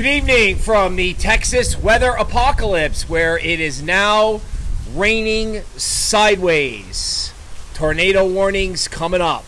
Good evening from the Texas weather apocalypse, where it is now raining sideways. Tornado warnings coming up.